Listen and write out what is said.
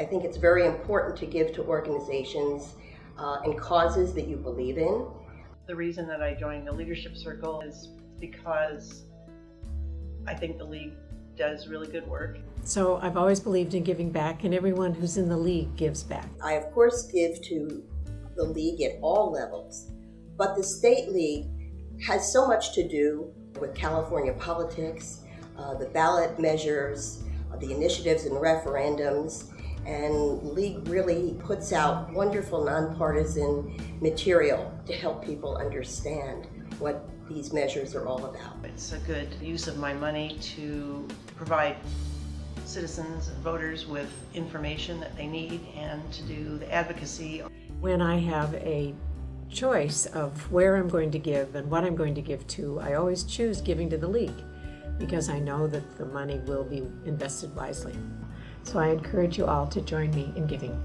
I think it's very important to give to organizations uh, and causes that you believe in. The reason that I joined the Leadership Circle is because I think the League does really good work. So I've always believed in giving back, and everyone who's in the League gives back. I, of course, give to the League at all levels, but the State League has so much to do with California politics, uh, the ballot measures, uh, the initiatives and referendums, and League really puts out wonderful nonpartisan material to help people understand what these measures are all about. It's a good use of my money to provide citizens and voters with information that they need and to do the advocacy. When I have a choice of where I'm going to give and what I'm going to give to, I always choose giving to the League because I know that the money will be invested wisely. So I encourage you all to join me in giving.